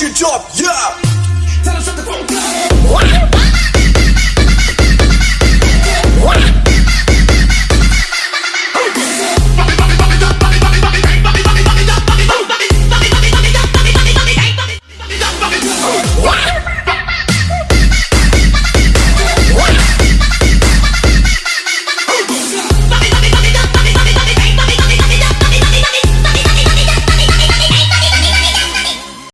your job, yeah!